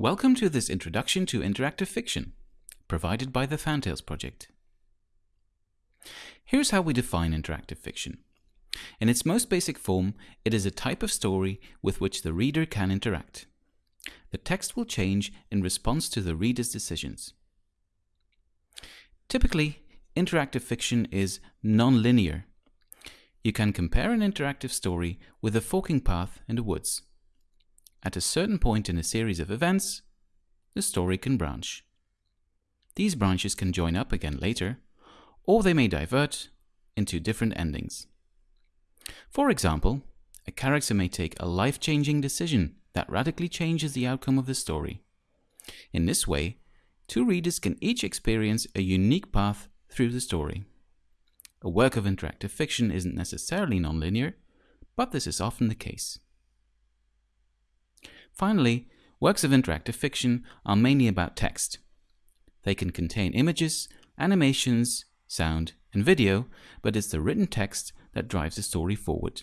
Welcome to this introduction to interactive fiction, provided by the Fantales Project. Here's how we define interactive fiction. In its most basic form, it is a type of story with which the reader can interact. The text will change in response to the reader's decisions. Typically, interactive fiction is non-linear. You can compare an interactive story with a forking path in the woods. At a certain point in a series of events, the story can branch. These branches can join up again later, or they may divert into different endings. For example, a character may take a life-changing decision that radically changes the outcome of the story. In this way, two readers can each experience a unique path through the story. A work of interactive fiction isn't necessarily nonlinear, but this is often the case. Finally, works of interactive fiction are mainly about text. They can contain images, animations, sound, and video, but it's the written text that drives the story forward.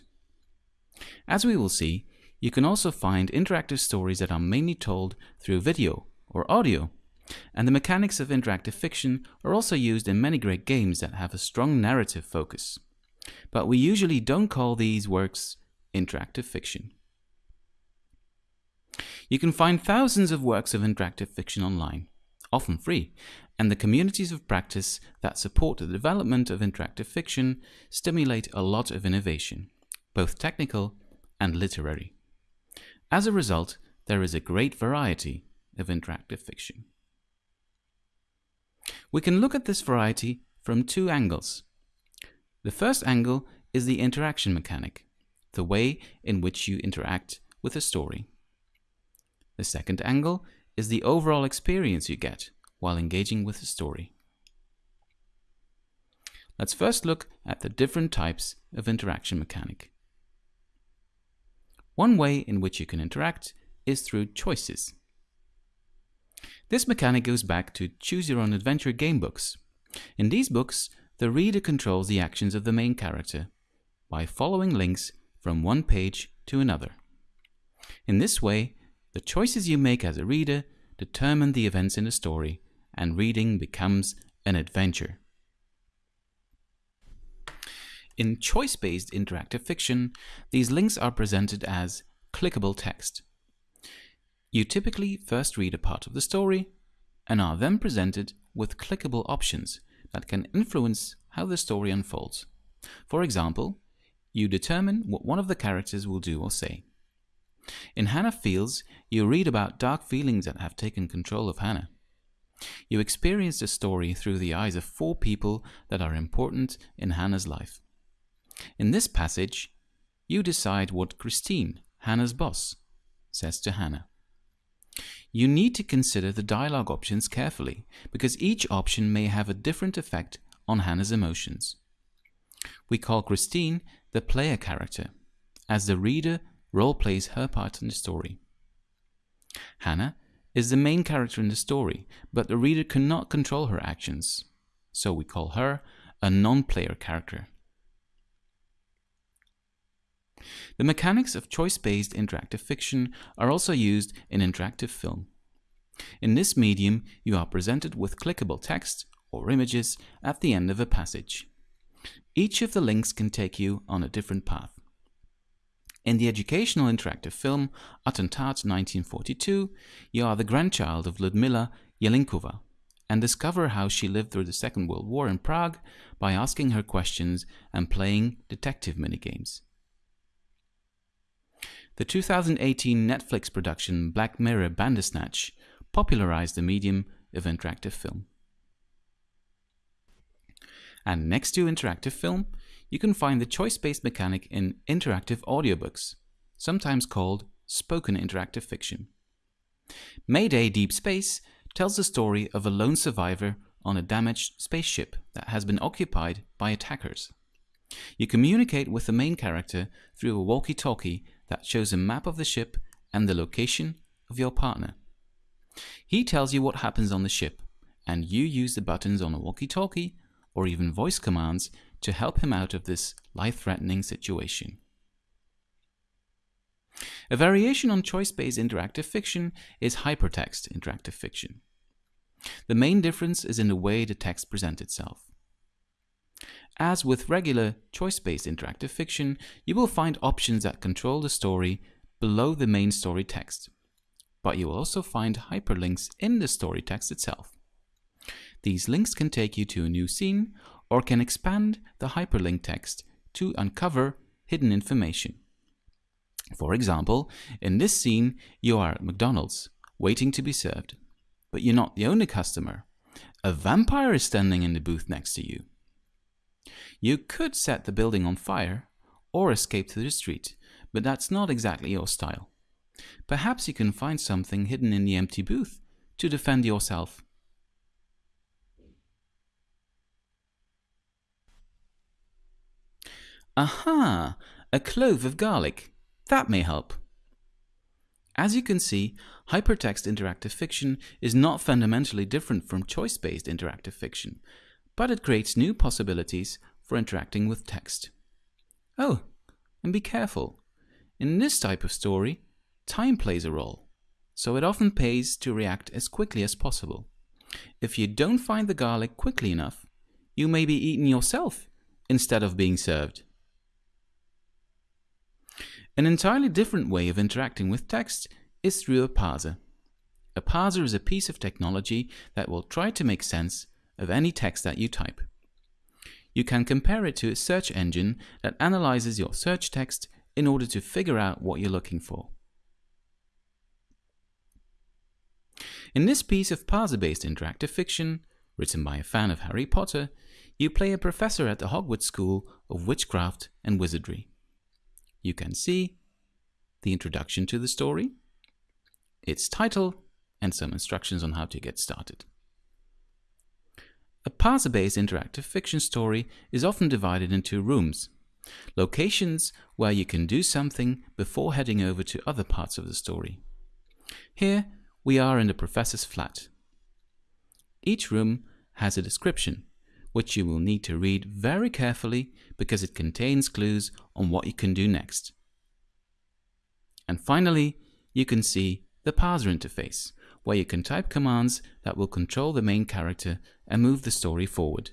As we will see, you can also find interactive stories that are mainly told through video or audio, and the mechanics of interactive fiction are also used in many great games that have a strong narrative focus. But we usually don't call these works interactive fiction. You can find thousands of works of interactive fiction online, often free, and the communities of practice that support the development of interactive fiction stimulate a lot of innovation, both technical and literary. As a result, there is a great variety of interactive fiction. We can look at this variety from two angles. The first angle is the interaction mechanic, the way in which you interact with a story. The second angle is the overall experience you get while engaging with the story. Let's first look at the different types of interaction mechanic. One way in which you can interact is through choices. This mechanic goes back to Choose Your Own Adventure game books. In these books, the reader controls the actions of the main character by following links from one page to another. In this way, the choices you make as a reader determine the events in the story, and reading becomes an adventure. In choice-based interactive fiction, these links are presented as clickable text. You typically first read a part of the story and are then presented with clickable options that can influence how the story unfolds. For example, you determine what one of the characters will do or say. In Hana Feels, you read about dark feelings that have taken control of Hana. You experience the story through the eyes of four people that are important in Hana's life. In this passage, you decide what Christine, Hana's boss, says to Hana. You need to consider the dialogue options carefully because each option may have a different effect on Hana's emotions. We call Christine the player character, as the reader role plays her part in the story. Hana is the main character in the story, but the reader cannot control her actions, so we call her a non-player character. The mechanics of choice-based interactive fiction are also used in interactive film. In this medium, you are presented with clickable text or images at the end of a passage. Each of the links can take you on a different path. In the educational interactive film Attentat 1942, you are the grandchild of Ludmila Jelinkova and discover how she lived through the Second World War in Prague by asking her questions and playing detective minigames. The 2018 Netflix production Black Mirror Bandersnatch popularized the medium of interactive film. And next to interactive film, you can find the choice-based mechanic in interactive audiobooks, sometimes called spoken interactive fiction. Mayday Deep Space tells the story of a lone survivor on a damaged spaceship that has been occupied by attackers. You communicate with the main character through a walkie-talkie that shows a map of the ship and the location of your partner. He tells you what happens on the ship, and you use the buttons on a walkie-talkie or even voice commands to help him out of this life-threatening situation. A variation on choice-based interactive fiction is hypertext interactive fiction. The main difference is in the way the text presents itself. As with regular choice-based interactive fiction, you will find options that control the story below the main story text, but you will also find hyperlinks in the story text itself. These links can take you to a new scene or can expand the hyperlink text to uncover hidden information. For example, in this scene, you are at McDonald's, waiting to be served. But you're not the only customer. A vampire is standing in the booth next to you. You could set the building on fire or escape to the street, but that's not exactly your style. Perhaps you can find something hidden in the empty booth to defend yourself. Aha! A clove of garlic. That may help. As you can see, hypertext interactive fiction is not fundamentally different from choice-based interactive fiction, but it creates new possibilities for interacting with text. Oh, and be careful. In this type of story, time plays a role, so it often pays to react as quickly as possible. If you don't find the garlic quickly enough, you may be eaten yourself instead of being served. An entirely different way of interacting with text is through a parser. A parser is a piece of technology that will try to make sense of any text that you type. You can compare it to a search engine that analyzes your search text in order to figure out what you're looking for. In this piece of parser-based interactive fiction, written by a fan of Harry Potter, you play a professor at the Hogwarts School of Witchcraft and Wizardry you can see the introduction to the story, its title, and some instructions on how to get started. A parser-based interactive fiction story is often divided into rooms, locations where you can do something before heading over to other parts of the story. Here we are in the professor's flat. Each room has a description, which you will need to read very carefully because it contains clues on what you can do next. And finally, you can see the parser interface, where you can type commands that will control the main character and move the story forward.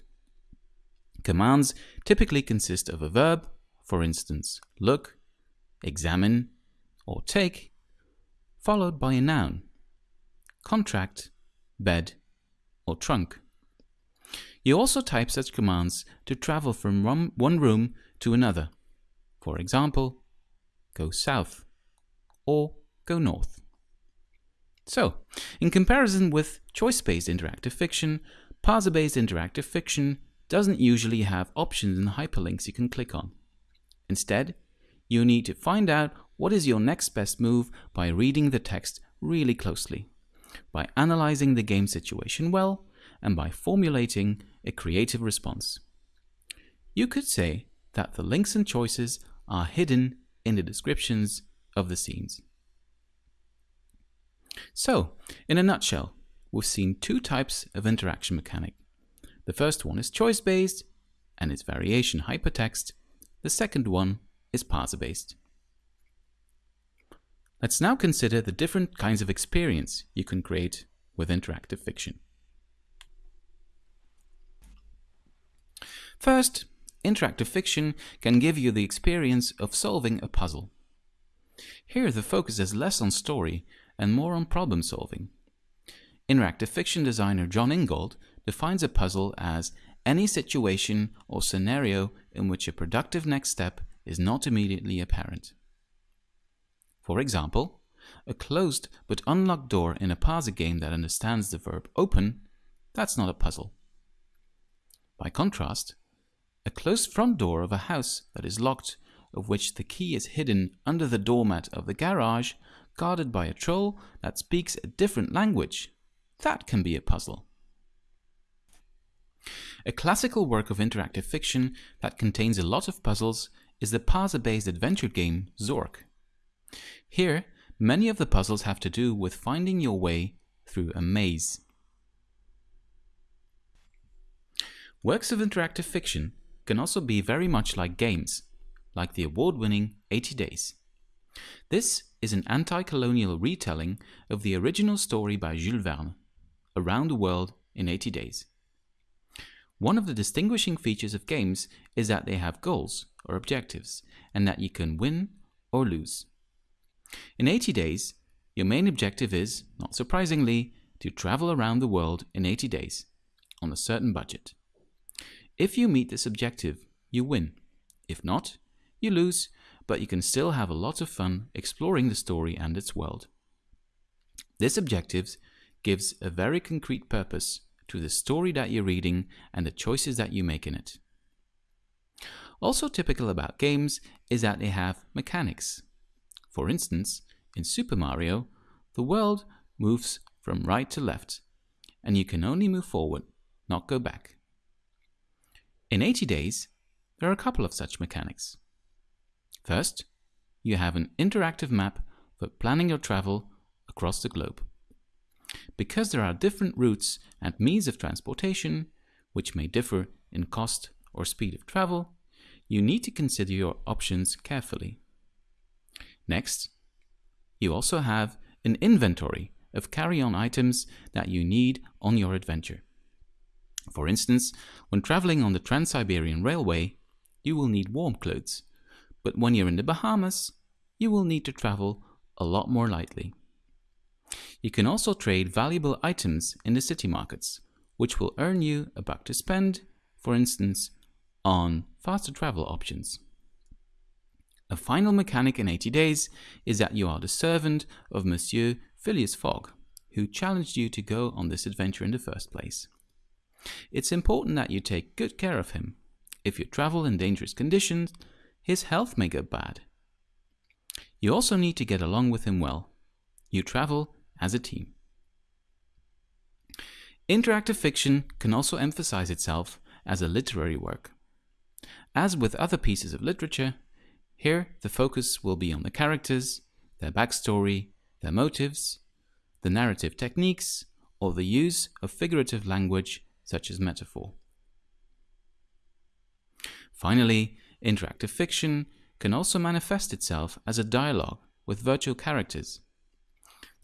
Commands typically consist of a verb, for instance, look, examine, or take, followed by a noun, contract, bed, or trunk. You also type such commands to travel from one room to another. For example, go south or go north. So, in comparison with choice-based interactive fiction, parser-based interactive fiction doesn't usually have options and hyperlinks you can click on. Instead, you need to find out what is your next best move by reading the text really closely, by analyzing the game situation well, and by formulating a creative response. You could say that the links and choices are hidden in the descriptions of the scenes. So, in a nutshell, we've seen two types of interaction mechanic. The first one is choice-based and its variation hypertext. The second one is parser-based. Let's now consider the different kinds of experience you can create with interactive fiction. First, interactive fiction can give you the experience of solving a puzzle. Here the focus is less on story and more on problem solving. Interactive fiction designer Jon Ingold defines a puzzle as any situation or scenario in which a productive next step is not immediately apparent. For example, a closed but unlocked door in a parser game that understands the verb open, that's not a puzzle. By contrast, a closed front door of a house that is locked, of which the key is hidden under the doormat of the garage, guarded by a troll that speaks a different language. That can be a puzzle. A classical work of interactive fiction that contains a lot of puzzles is the parser-based adventure game Zork. Here, many of the puzzles have to do with finding your way through a maze. Works of interactive fiction can also be very much like games, like the award-winning 80 Days. This is an anti-colonial retelling of the original story by Jules Verne, Around the World in 80 Days. One of the distinguishing features of games is that they have goals or objectives and that you can win or lose. In 80 days, your main objective is, not surprisingly, to travel around the world in 80 days on a certain budget. If you meet this objective, you win. If not, you lose, but you can still have a lot of fun exploring the story and its world. This objective gives a very concrete purpose to the story that you're reading and the choices that you make in it. Also typical about games is that they have mechanics. For instance, in Super Mario, the world moves from right to left, and you can only move forward, not go back. In 80 days, there are a couple of such mechanics. First, you have an interactive map for planning your travel across the globe. Because there are different routes and means of transportation, which may differ in cost or speed of travel, you need to consider your options carefully. Next, you also have an inventory of carry-on items that you need on your adventure. For instance, when traveling on the Trans-Siberian Railway, you will need warm clothes, but when you're in the Bahamas, you will need to travel a lot more lightly. You can also trade valuable items in the city markets, which will earn you a buck to spend, for instance, on faster travel options. A final mechanic in 80 days is that you are the servant of Monsieur Phileas Fogg, who challenged you to go on this adventure in the first place. It's important that you take good care of him. If you travel in dangerous conditions, his health may go bad. You also need to get along with him well. You travel as a team. Interactive fiction can also emphasize itself as a literary work. As with other pieces of literature, here the focus will be on the characters, their backstory, their motives, the narrative techniques, or the use of figurative language such as metaphor. Finally, interactive fiction can also manifest itself as a dialogue with virtual characters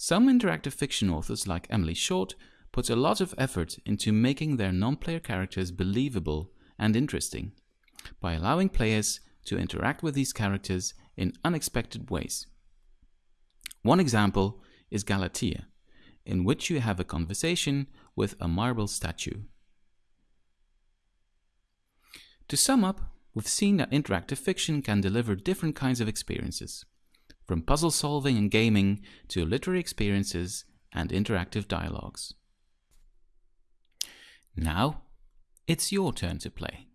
some interactive fiction authors like Emily Short put a lot of effort into making their non-player characters believable and interesting by allowing players to interact with these characters in unexpected ways. One example is Galatea, in which you have a conversation with a marble statue. To sum up, we've seen that interactive fiction can deliver different kinds of experiences from puzzle solving and gaming to literary experiences and interactive dialogues. Now, it's your turn to play.